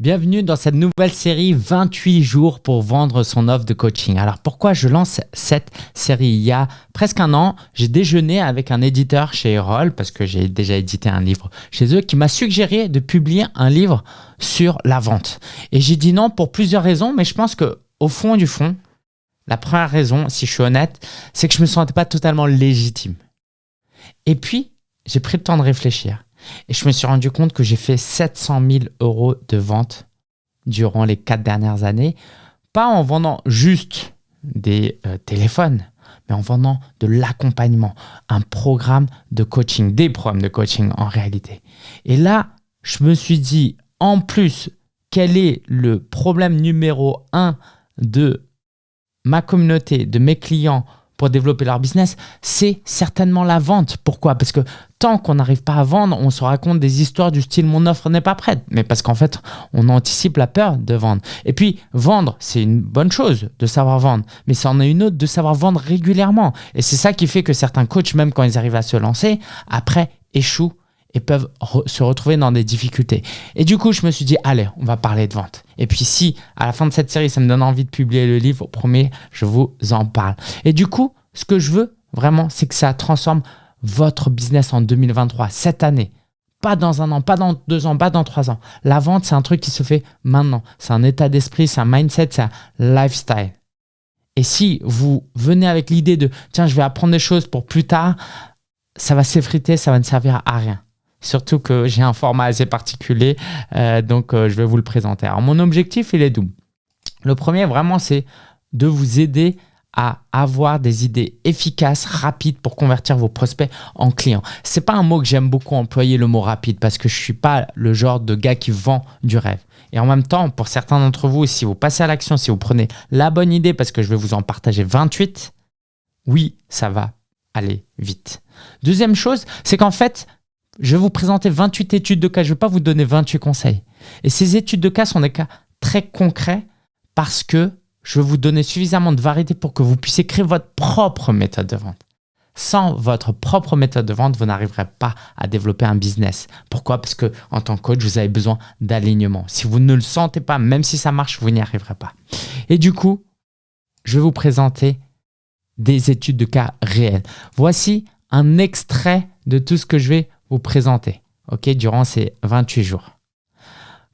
Bienvenue dans cette nouvelle série 28 jours pour vendre son offre de coaching. Alors pourquoi je lance cette série? Il y a presque un an, j'ai déjeuné avec un éditeur chez Erol parce que j'ai déjà édité un livre chez eux qui m'a suggéré de publier un livre sur la vente. Et j'ai dit non pour plusieurs raisons, mais je pense que au fond du fond, la première raison, si je suis honnête, c'est que je me sentais pas totalement légitime. Et puis, j'ai pris le temps de réfléchir. Et je me suis rendu compte que j'ai fait 700 000 euros de vente durant les quatre dernières années, pas en vendant juste des euh, téléphones, mais en vendant de l'accompagnement, un programme de coaching, des programmes de coaching en réalité. Et là, je me suis dit, en plus, quel est le problème numéro un de ma communauté, de mes clients pour développer leur business, c'est certainement la vente. Pourquoi? Parce que tant qu'on n'arrive pas à vendre, on se raconte des histoires du style mon offre n'est pas prête. Mais parce qu'en fait, on anticipe la peur de vendre. Et puis, vendre, c'est une bonne chose de savoir vendre, mais c'en est une autre de savoir vendre régulièrement. Et c'est ça qui fait que certains coachs, même quand ils arrivent à se lancer, après échouent et peuvent se retrouver dans des difficultés. Et du coup, je me suis dit, allez, on va parler de vente. Et puis si, à la fin de cette série, ça me donne envie de publier le livre, premier, je vous en parle. Et du coup, ce que je veux vraiment, c'est que ça transforme votre business en 2023, cette année. Pas dans un an, pas dans deux ans, pas dans trois ans. La vente, c'est un truc qui se fait maintenant. C'est un état d'esprit, c'est un mindset, c'est un lifestyle. Et si vous venez avec l'idée de « tiens, je vais apprendre des choses pour plus tard », ça va s'effriter, ça va ne servir à rien. Surtout que j'ai un format assez particulier, euh, donc euh, je vais vous le présenter. Alors mon objectif, il est double. Le premier, vraiment, c'est de vous aider à avoir des idées efficaces, rapides pour convertir vos prospects en clients. C'est pas un mot que j'aime beaucoup employer le mot rapide parce que je suis pas le genre de gars qui vend du rêve. Et en même temps, pour certains d'entre vous, si vous passez à l'action, si vous prenez la bonne idée parce que je vais vous en partager 28, oui, ça va aller vite. Deuxième chose, c'est qu'en fait, je vais vous présenter 28 études de cas. Je ne vais pas vous donner 28 conseils. Et ces études de cas sont des cas très concrets parce que je vais vous donner suffisamment de variété pour que vous puissiez créer votre propre méthode de vente. Sans votre propre méthode de vente, vous n'arriverez pas à développer un business. Pourquoi? Parce que en tant que coach, vous avez besoin d'alignement. Si vous ne le sentez pas, même si ça marche, vous n'y arriverez pas. Et du coup, je vais vous présenter des études de cas réelles. Voici un extrait de tout ce que je vais vous présenter ok, durant ces 28 jours.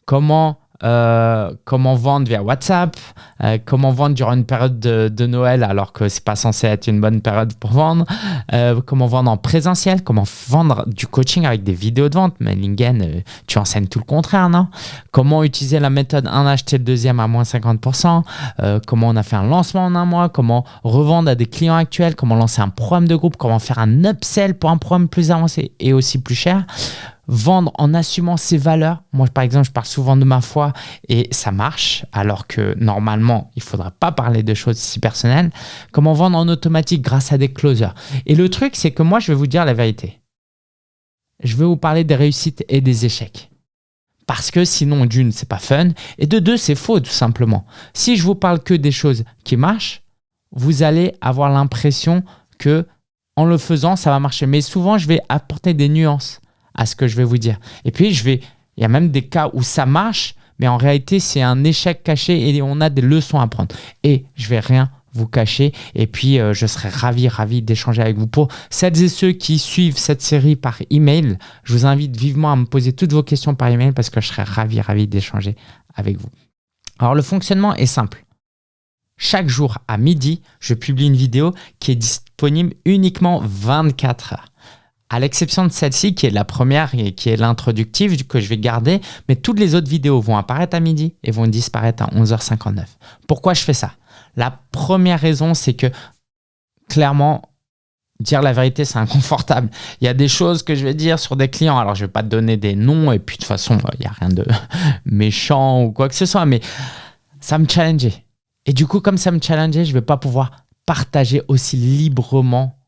Comment euh, comment vendre via WhatsApp, euh, comment vendre durant une période de, Noël alors que c'est pas censé être une bonne période pour vendre, euh, comment vendre en présentiel, comment vendre du coaching avec des vidéos de vente. Mais Lingen, tu enseignes tout le contraire, non? Comment utiliser la méthode un acheter le deuxième à moins 50%, comment on a fait un lancement en un mois, comment revendre à des clients actuels, comment lancer un programme de groupe, comment faire un upsell pour un programme plus avancé et aussi plus cher vendre en assumant ses valeurs. Moi, par exemple, je parle souvent de ma foi et ça marche, alors que normalement, il ne faudrait pas parler de choses si personnelles. Comment vendre en automatique grâce à des closers. Et le truc, c'est que moi, je vais vous dire la vérité. Je vais vous parler des réussites et des échecs. Parce que sinon, d'une, c'est pas fun. Et de deux, c'est faux, tout simplement. Si je vous parle que des choses qui marchent, vous allez avoir l'impression que en le faisant, ça va marcher. Mais souvent, je vais apporter des nuances à ce que je vais vous dire. Et puis, je vais, il y a même des cas où ça marche, mais en réalité, c'est un échec caché et on a des leçons à prendre. Et je vais rien vous cacher. Et puis, euh, je serai ravi, ravi d'échanger avec vous. Pour celles et ceux qui suivent cette série par email, je vous invite vivement à me poser toutes vos questions par email parce que je serai ravi, ravi d'échanger avec vous. Alors, le fonctionnement est simple. Chaque jour à midi, je publie une vidéo qui est disponible uniquement 24 heures à l'exception de celle-ci qui est la première et qui est l'introductive que je vais garder, mais toutes les autres vidéos vont apparaître à midi et vont disparaître à 11h59. Pourquoi je fais ça? La première raison, c'est que clairement, dire la vérité, c'est inconfortable. Il y a des choses que je vais dire sur des clients, alors je ne vais pas te donner des noms et puis de toute façon, il n'y a rien de méchant ou quoi que ce soit, mais ça me challengeait. Et du coup, comme ça me challengeait, je ne vais pas pouvoir partager aussi librement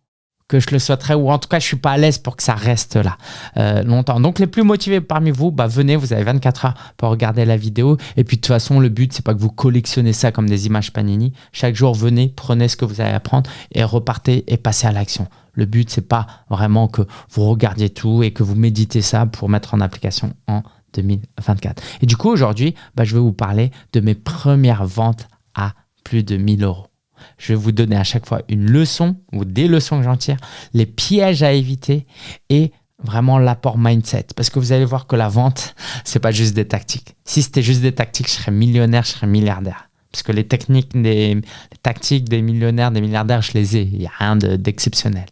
que je le souhaiterais, ou en tout cas, je suis pas à l'aise pour que ça reste là euh, longtemps. Donc, les plus motivés parmi vous, bah, venez, vous avez 24 heures pour regarder la vidéo. Et puis, de toute façon, le but, c'est pas que vous collectionnez ça comme des images Panini. Chaque jour, venez, prenez ce que vous allez apprendre et repartez et passez à l'action. Le but, c'est pas vraiment que vous regardiez tout et que vous méditez ça pour mettre en application en 2024. Et du coup, aujourd'hui, bah, je vais vous parler de mes premières ventes à plus de 1000 euros. Je vais vous donner à chaque fois une leçon ou des leçons que j'en tire, les pièges à éviter et vraiment l'apport mindset. Parce que vous allez voir que la vente, c'est pas juste des tactiques. Si c'était juste des tactiques, je serais millionnaire, je serais milliardaire. Parce que les techniques, des, les tactiques des millionnaires, des milliardaires, je les ai. Il n'y a rien d'exceptionnel.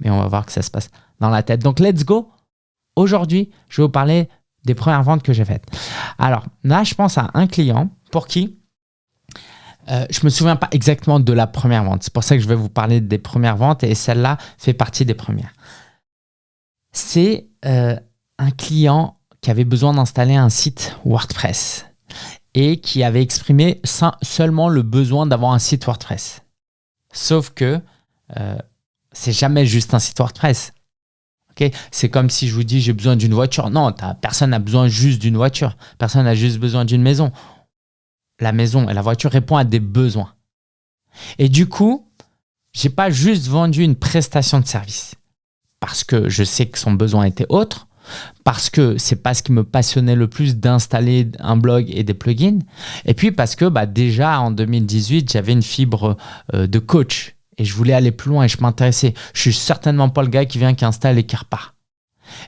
Mais on va voir que ça se passe dans la tête. Donc, let's go. Aujourd'hui, je vais vous parler des premières ventes que j'ai faites. Alors, là, je pense à un client pour qui euh, je me souviens pas exactement de la première vente. C'est pour ça que je vais vous parler des premières ventes et celle-là fait partie des premières. C'est euh, un client qui avait besoin d'installer un site WordPress et qui avait exprimé seulement le besoin d'avoir un site WordPress. Sauf que euh, c'est jamais juste un site WordPress. c'est comme si je vous dis j'ai besoin d'une voiture. Non, personne n'a besoin juste d'une voiture. Personne n'a juste besoin d'une maison. La maison et la voiture répondent à des besoins. Et du coup, j'ai pas juste vendu une prestation de service parce que je sais que son besoin était autre, parce que c'est pas ce qui me passionnait le plus d'installer un blog et des plugins. Et puis parce que bah, déjà en 2018, j'avais une fibre euh, de coach et je voulais aller plus loin et je m'intéressais. Je suis certainement pas le gars qui vient, qui installe et qui repart.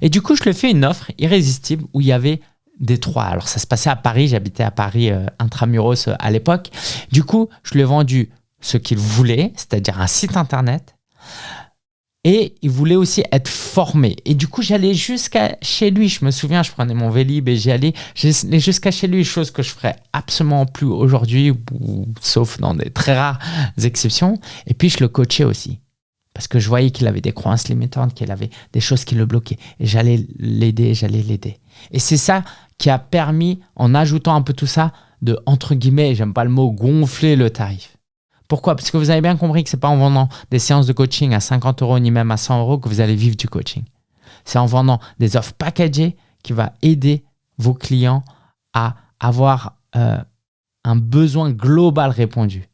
Et du coup, je lui ai fait une offre irrésistible où il y avait des trois. Alors ça se passait à Paris, j'habitais à Paris euh, intramuros euh, à l'époque. Du coup, je lui ai vendu ce qu'il voulait, c'est-à-dire un site internet, et il voulait aussi être formé. Et du coup, j'allais jusqu'à chez lui. Je me souviens, je prenais mon Vélib et j'y allais. J'allais jusqu'à chez lui, chose que je ferais absolument plus aujourd'hui, sauf dans des très rares exceptions. Et puis, je le coachais aussi. Parce que je voyais qu'il avait des croyances limitantes, qu'il avait des choses qui le bloquaient. Et j'allais l'aider, j'allais l'aider. Et c'est ça qui a permis, en ajoutant un peu tout ça, de, entre guillemets, j'aime pas le mot, gonfler le tarif. Pourquoi? Parce que vous avez bien compris que ce n'est pas en vendant des séances de coaching à 50 euros ni même à 100 euros que vous allez vivre du coaching. C'est en vendant des offres packagées qui va aider vos clients à avoir euh, un besoin global répondu.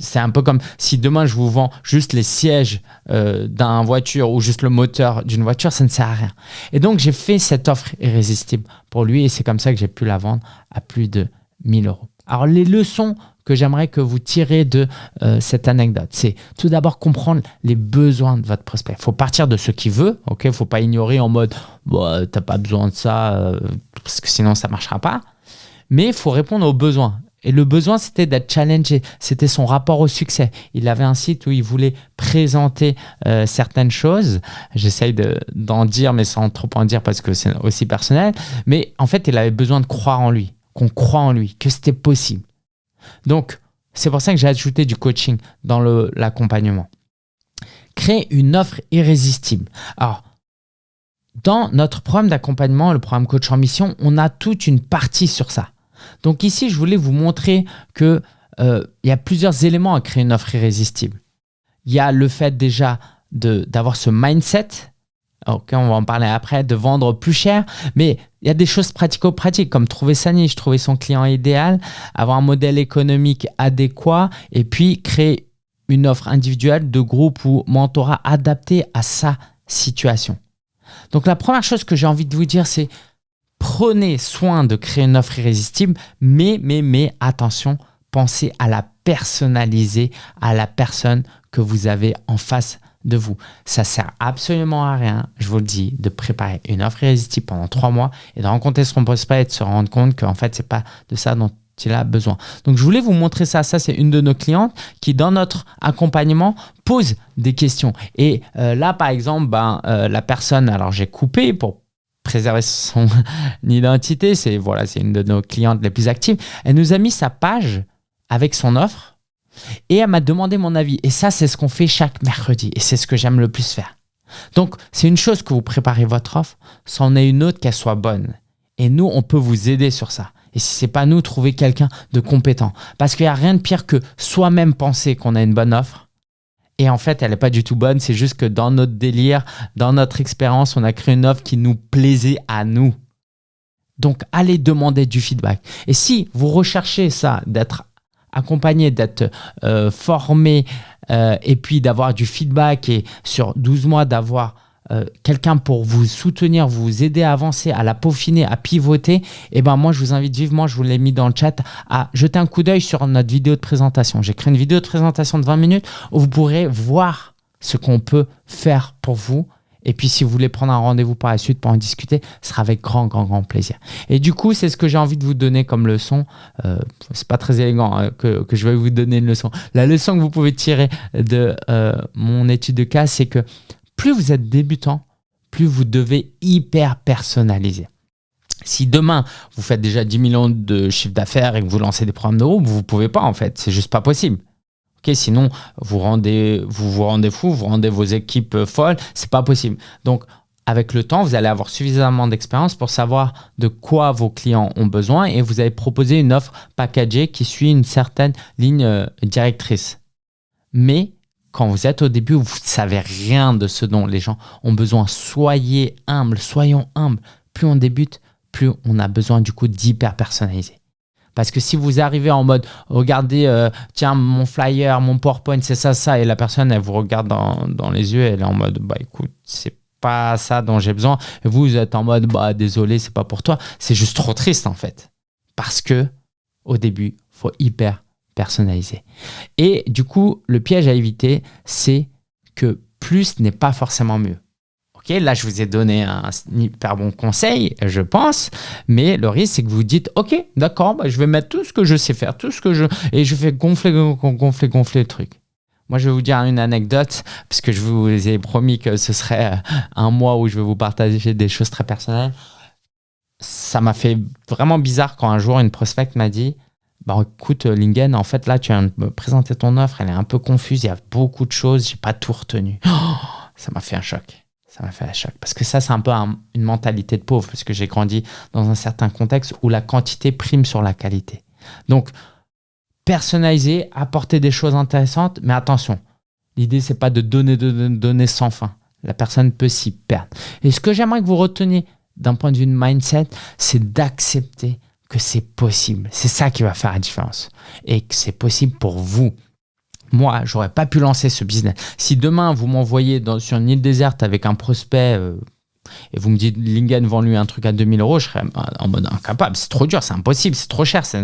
C'est un peu comme si demain je vous vends juste les sièges euh, d'une voiture ou juste le moteur d'une voiture, ça ne sert à rien. Et donc j'ai fait cette offre irrésistible pour lui et c'est comme ça que j'ai pu la vendre à plus de 1000 euros. Alors les leçons que j'aimerais que vous tirez de euh, cette anecdote. C'est tout d'abord comprendre les besoins de votre prospect. Il faut partir de ce qu'il veut, ok? Il ne faut pas ignorer en mode bah, tu n'as pas besoin de ça euh, parce que sinon ça ne marchera pas. Mais il faut répondre aux besoins. Et le besoin, c'était d'être challengé. C'était son rapport au succès. Il avait un site où il voulait présenter euh, certaines choses. J'essaye d'en dire, mais sans trop en dire parce que c'est aussi personnel. Mais en fait, il avait besoin de croire en lui, qu'on croit en lui, que c'était possible. Donc, c'est pour ça que j'ai ajouté du coaching dans l'accompagnement. Créer une offre irrésistible. Alors, dans notre programme d'accompagnement, le programme Coach en Mission, on a toute une partie sur ça. Donc ici, je voulais vous montrer qu'il euh, y a plusieurs éléments à créer une offre irrésistible. Il y a le fait déjà d'avoir ce mindset on va en parler après, de vendre plus cher. Mais il y a des choses pratico-pratiques comme trouver sa niche, trouver son client idéal, avoir un modèle économique adéquat et puis créer une offre individuelle de groupe ou mentorat adapté à sa situation. Donc la première chose que j'ai envie de vous dire, c'est prenez soin de créer une offre irrésistible, mais, mais, mais attention, pensez à la personnaliser à la personne que vous avez en face de vous. Ça sert absolument à rien, je vous le dis, de préparer une offre irrésistible pendant trois mois et de rencontrer son prospect et de se rendre compte qu'en fait, c'est pas de ça dont il a besoin. Donc, je voulais vous montrer ça. Ça, c'est une de nos clientes qui, dans notre accompagnement, pose des questions. Et euh, là, par exemple, ben, euh, la personne, alors j'ai coupé pour préserver son identité. C'est voilà, c'est une de nos clientes les plus actives. Elle nous a mis sa page avec son offre et elle m'a demandé mon avis. Et ça, c'est ce qu'on fait chaque mercredi. Et c'est ce que j'aime le plus faire. Donc, c'est une chose que vous préparez votre offre, c'en est une autre qu'elle soit bonne. Et nous, on peut vous aider sur ça. Et si ce n'est pas nous, trouver quelqu'un de compétent. Parce qu'il n'y a rien de pire que soi-même penser qu'on a une bonne offre. Et en fait, elle n'est pas du tout bonne. C'est juste que dans notre délire, dans notre expérience, on a créé une offre qui nous plaisait à nous. Donc, allez demander du feedback. Et si vous recherchez ça, d'être accompagné, d'être euh, formé euh, et puis d'avoir du feedback et sur 12 mois d'avoir euh, quelqu'un pour vous soutenir, vous aider à avancer, à la peaufiner, à pivoter, eh ben moi je vous invite vivement, je vous l'ai mis dans le chat, à jeter un coup d'œil sur notre vidéo de présentation. J'ai créé une vidéo de présentation de 20 minutes où vous pourrez voir ce qu'on peut faire pour vous et puis, si vous voulez prendre un rendez-vous par la suite pour en discuter, ce sera avec grand, grand, grand plaisir. Et du coup, c'est ce que j'ai envie de vous donner comme leçon. Euh, c'est pas très élégant hein, que, que, je vais vous donner une leçon. La leçon que vous pouvez tirer de euh, mon étude de cas, c'est que plus vous êtes débutant, plus vous devez hyper personnaliser. Si demain, vous faites déjà 10 millions de chiffre d'affaires et que vous lancez des programmes de groupe, vous ne pouvez pas en fait. C'est juste pas possible sinon, vous rendez, vous vous rendez fou, vous rendez vos équipes euh, folles. C'est pas possible. Donc, avec le temps, vous allez avoir suffisamment d'expérience pour savoir de quoi vos clients ont besoin et vous allez proposer une offre packagée qui suit une certaine ligne euh, directrice. Mais quand vous êtes au début, vous ne savez rien de ce dont les gens ont besoin. Soyez humble, soyons humbles. Plus on débute, plus on a besoin du coup d'hyper personnaliser. Parce que si vous arrivez en mode, regardez, euh, tiens, mon flyer, mon PowerPoint, c'est ça, ça, et la personne, elle vous regarde dans, les yeux, elle est en mode, bah écoute, c'est pas ça dont j'ai besoin. Et vous, vous êtes en mode, bah désolé, c'est pas pour toi. C'est juste trop triste en fait. Parce que au début, faut hyper personnaliser. Et du coup, le piège à éviter, c'est que plus n'est pas forcément mieux. Ok, là, je vous ai donné un hyper bon conseil, je pense, mais le risque, c'est que vous dites, ok, d'accord, bah, je vais mettre tout ce que je sais faire, tout ce que je... Et je fais gonfler, gonfler, gonfler le truc. Moi, je vais vous dire une anecdote, puisque je vous ai promis que ce serait un mois où je vais vous partager des choses très personnelles. Ça m'a fait vraiment bizarre quand un jour, une prospect m'a dit, bah écoute Lingen, en fait là tu viens de me présenter ton offre, elle est un peu confuse, il y a beaucoup de choses, j'ai pas tout retenu. ça m'a fait un choc ça m'a fait un choc. Parce que ça, c'est un peu une mentalité de pauvre, parce que j'ai grandi dans un certain contexte où la quantité prime sur la qualité. Donc, personnaliser, apporter des choses intéressantes, mais attention, l'idée, c'est pas de donner, de donner sans fin. La personne peut s'y perdre. Et ce que j'aimerais que vous reteniez d'un point de vue de mindset, c'est d'accepter que c'est possible. C'est ça qui va faire la différence. Et que c'est possible pour vous moi, j'aurais pas pu lancer ce business. Si demain, vous m'envoyez sur une île déserte avec un prospect euh, et vous me dites Lingen vend lui un truc à 2000 euros, je serais en mode incapable. C'est trop dur, c'est impossible, c'est trop cher. C'est...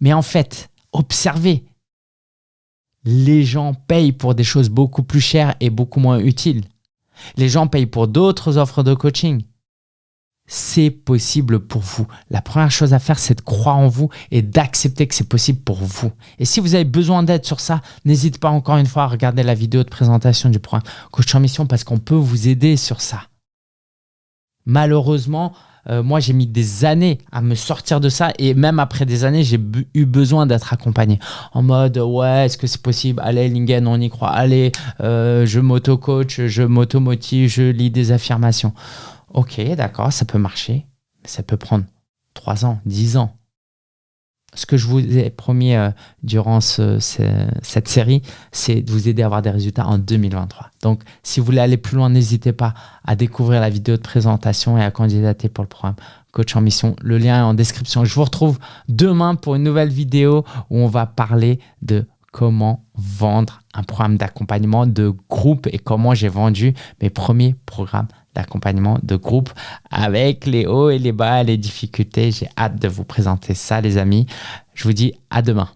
Mais en fait, observez. Les gens payent pour des choses beaucoup plus chères et beaucoup moins utiles. Les gens payent pour d'autres offres de coaching c'est possible pour vous. La première chose à faire, c'est de croire en vous et d'accepter que c'est possible pour vous. Et si vous avez besoin d'aide sur ça, n'hésitez pas encore une fois à regarder la vidéo de présentation du programme Coach en Mission parce qu'on peut vous aider sur ça. Malheureusement, euh, moi, j'ai mis des années à me sortir de ça et même après des années, j'ai eu besoin d'être accompagné. En mode, ouais, est-ce que c'est possible? Allez, Lingen, on y croit. Allez, euh, je m'auto-coach, je m'auto-motive, je lis des affirmations. Ok, d'accord, ça peut marcher, mais ça peut prendre 3 ans, 10 ans. Ce que je vous ai promis euh, durant cette série, c'est de vous aider à avoir des résultats en 2023. Donc, si vous voulez aller plus loin, n'hésitez pas à découvrir la vidéo de présentation et à candidater pour le programme Coach en Mission. Le lien est en description. Je vous retrouve demain pour une nouvelle vidéo où on va parler de comment vendre un programme d'accompagnement de groupe et comment j'ai vendu mes premiers programmes d'accompagnement de groupe avec les hauts et les bas, les difficultés. J'ai hâte de vous présenter ça, les amis. Je vous dis à demain.